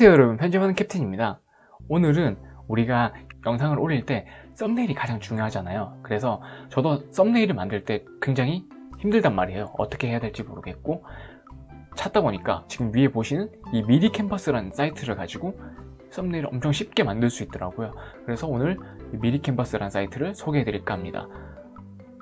안녕하세요 여러분. 편집하는 캡틴입니다. 오늘은 우리가 영상을 올릴 때 썸네일이 가장 중요하잖아요. 그래서 저도 썸네일을 만들 때 굉장히 힘들단 말이에요. 어떻게 해야 될지 모르겠고 찾다 보니까 지금 위에 보시는 이 미디 캔버스라는 사이트를 가지고 썸네일을 엄청 쉽게 만들 수 있더라고요. 그래서 오늘 미디 캔버스라는 사이트를 소개해 드릴까 합니다.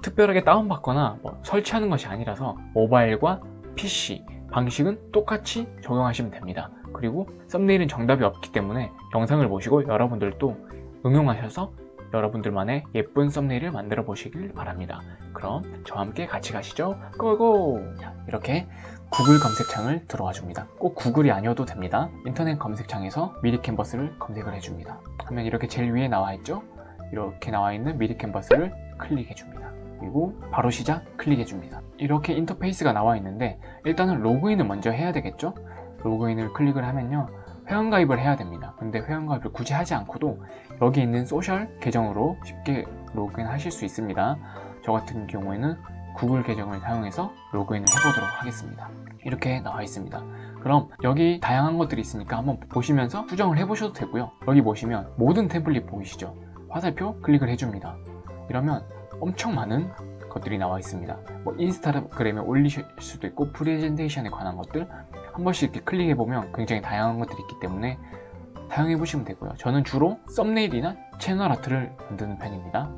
특별하게 다운받거나 뭐 설치하는 것이 아니라서 모바일과 PC 방식은 똑같이 적용하시면 됩니다 그리고 썸네일은 정답이 없기 때문에 영상을 보시고 여러분들도 응용하셔서 여러분들만의 예쁜 썸네일을 만들어 보시길 바랍니다. 그럼 저와 함께 같이 가시죠. 고고! 이렇게 구글 검색창을 들어와 줍니다. 꼭 구글이 아니어도 됩니다. 인터넷 검색창에서 미리 캔버스를 검색을 해줍니다. 하면 이렇게 제일 위에 나와 있죠? 이렇게 나와 있는 미리 캔버스를 클릭해 줍니다. 그리고 바로 시작 클릭해 줍니다. 이렇게 인터페이스가 나와 있는데 일단은 로그인을 먼저 해야 되겠죠 로그인을 클릭을 하면요. 회원가입을 해야 됩니다. 근데 회원가입을 굳이 하지 않고도 여기 있는 소셜 계정으로 쉽게 로그인 하실 수 있습니다. 저 같은 경우에는 구글 계정을 사용해서 로그인을 해보도록 하겠습니다. 이렇게 나와 있습니다. 그럼 여기 다양한 것들이 있으니까 한번 보시면서 수정을 해보셔도 되고요. 여기 보시면 모든 템플릿 보이시죠? 화살표 클릭을 해줍니다. 이러면 엄청 많은 것들이 나와 있습니다. 뭐 인스타그램에 올리실 수도 있고 프레젠테이션에 관한 것들 한 번씩 이렇게 클릭해 보면 굉장히 다양한 것들이 있기 때문에 사용해 보시면 되고요. 저는 주로 썸네일이나 채널 아트를 만드는 편입니다.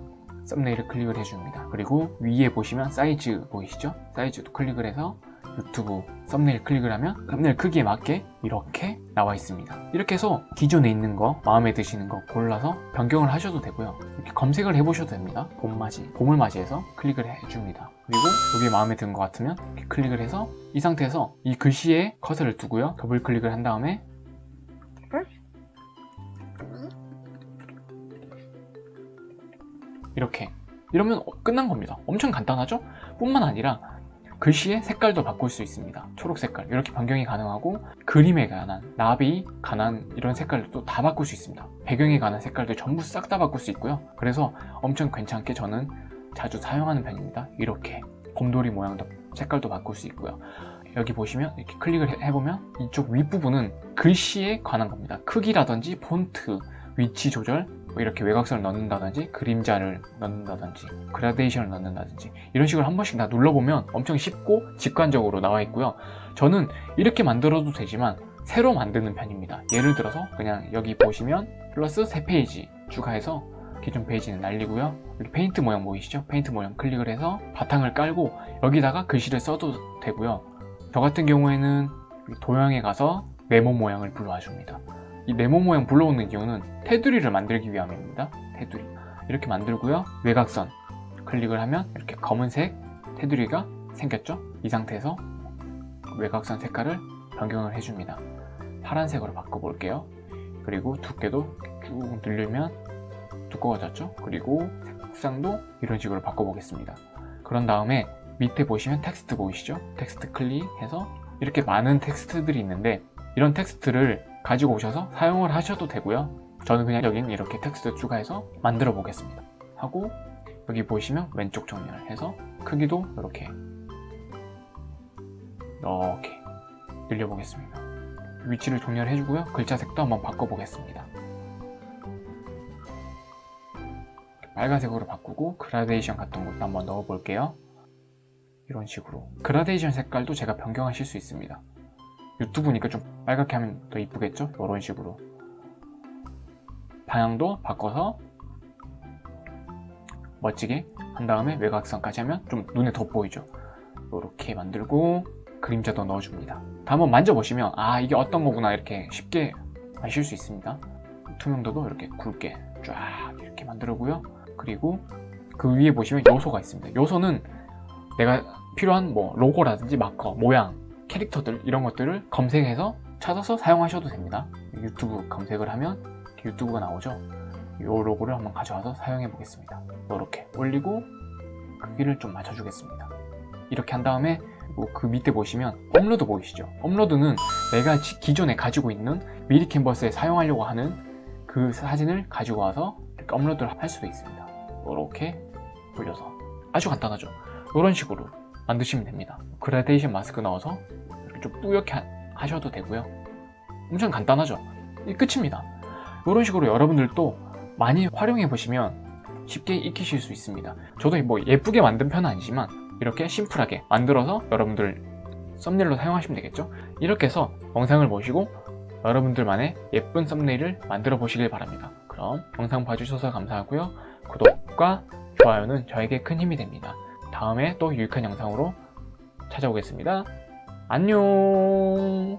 썸네일을 클릭을 해줍니다. 그리고 위에 보시면 사이즈 보이시죠? 사이즈도 클릭을 해서 유튜브 썸네일 클릭을 하면 썸네일 크기에 맞게 이렇게 나와 있습니다. 이렇게 해서 기존에 있는 거 마음에 드시는 거 골라서 변경을 하셔도 되고요. 이렇게 검색을 해 보셔도 됩니다. 봄맞이 봄을 맞이해서 클릭을 해줍니다. 그리고 여기 마음에 드는 것 같으면 이렇게 클릭을 해서 이 상태에서 이 글씨에 커서를 두고요. 더블 클릭을 한 다음에 이렇게. 이러면 끝난 겁니다. 엄청 간단하죠? 뿐만 아니라 글씨의 색깔도 바꿀 수 있습니다. 초록 색깔 이렇게 변경이 가능하고 그림에 관한 나비, 가난 이런 색깔도 다 바꿀 수 있습니다. 배경에 관한 색깔도 전부 싹 다 바꿀 수 있고요. 그래서 엄청 괜찮게 저는 자주 사용하는 편입니다. 이렇게 곰돌이 모양도 색깔도 바꿀 수 있고요. 여기 보시면 이렇게 클릭을 해보면 이쪽 윗부분은 글씨에 관한 겁니다. 크기라든지 폰트, 위치 조절 뭐 이렇게 외곽선을 넣는다든지 그림자를 넣는다든지 그라데이션을 넣는다든지 이런 식으로 한 번씩 다 눌러보면 엄청 쉽고 직관적으로 나와 있고요. 저는 이렇게 만들어도 되지만 새로 만드는 편입니다. 예를 들어서 그냥 여기 보시면 플러스 3페이지 추가해서 기존 페이지는 날리고요. 여기 페인트 모양 보이시죠? 페인트 모양 클릭을 해서 바탕을 깔고 여기다가 글씨를 써도 되고요. 저 같은 경우에는 도형에 가서 네모 모양을 불러와 줍니다 이 네모 모양 불러오는 이유는 테두리를 만들기 위함입니다. 테두리. 이렇게 만들고요. 외곽선 클릭을 하면 이렇게 검은색 테두리가 생겼죠? 이 상태에서 외곽선 색깔을 변경을 해줍니다. 파란색으로 바꿔볼게요. 그리고 두께도 쭉 늘리면 두꺼워졌죠? 그리고 색상도 이런 식으로 바꿔보겠습니다. 그런 다음에 밑에 보시면 텍스트 보이시죠? 텍스트 클릭해서 이렇게 많은 텍스트들이 있는데 이런 텍스트를 가지고 오셔서 사용을 하셔도 되고요. 저는 그냥 여기는 이렇게 텍스트 추가해서 만들어 보겠습니다. 하고 여기 보시면 왼쪽 정렬 해서 크기도 이렇게 이렇게 늘려 보겠습니다. 위치를 정렬해 주고요. 글자 색도 한번 바꿔 보겠습니다. 빨간색으로 바꾸고 그라데이션 같은 것도 한번 넣어 볼게요. 이런 식으로. 그라데이션 색깔도 제가 변경하실 수 있습니다 유튜브니까 좀 빨갛게 하면 더 이쁘겠죠? 이런 식으로. 방향도 바꿔서 멋지게 한 다음에 외곽선까지 하면 좀 눈에 돋보이죠? 이렇게 만들고 그림자도 넣어줍니다. 한번 만져보시면 아 이게 어떤 거구나 이렇게 쉽게 아실 수 있습니다. 투명도도 이렇게 굵게 쫙 이렇게 만들고요. 그리고 그 위에 보시면 요소가 있습니다. 요소는 내가 필요한 뭐 로고라든지 마커, 모양, 캐릭터들 이런 것들을 검색해서 찾아서 사용하셔도 됩니다. 유튜브 검색을 하면 유튜브가 나오죠? 이 로고를 한번 가져와서 사용해 보겠습니다. 이렇게 올리고 크기를 좀 맞춰 주겠습니다. 이렇게 한 다음에 그 밑에 보시면 업로드 보이시죠? 업로드는 내가 기존에 가지고 있는 미리 캔버스에 사용하려고 하는 그 사진을 가지고 와서 업로드를 할 수도 있습니다. 이렇게 돌려서. 아주 간단하죠? 이런 식으로 만드시면 됩니다. 그라데이션 마스크 넣어서 이렇게 좀 뿌옇게 하셔도 되고요. 엄청 간단하죠? 이 끝입니다. 이런 식으로 여러분들도 많이 활용해 보시면 쉽게 익히실 수 있습니다. 저도 뭐 예쁘게 만든 편은 아니지만 이렇게 심플하게 만들어서 여러분들 썸네일로 사용하시면 되겠죠? 이렇게 해서 영상을 보시고 여러분들만의 예쁜 썸네일을 만들어 보시길 바랍니다. 그럼 영상 봐주셔서 감사하고요. 구독과 좋아요는 저에게 큰 힘이 됩니다 다음에 또 유익한 영상으로 찾아오겠습니다. 안녕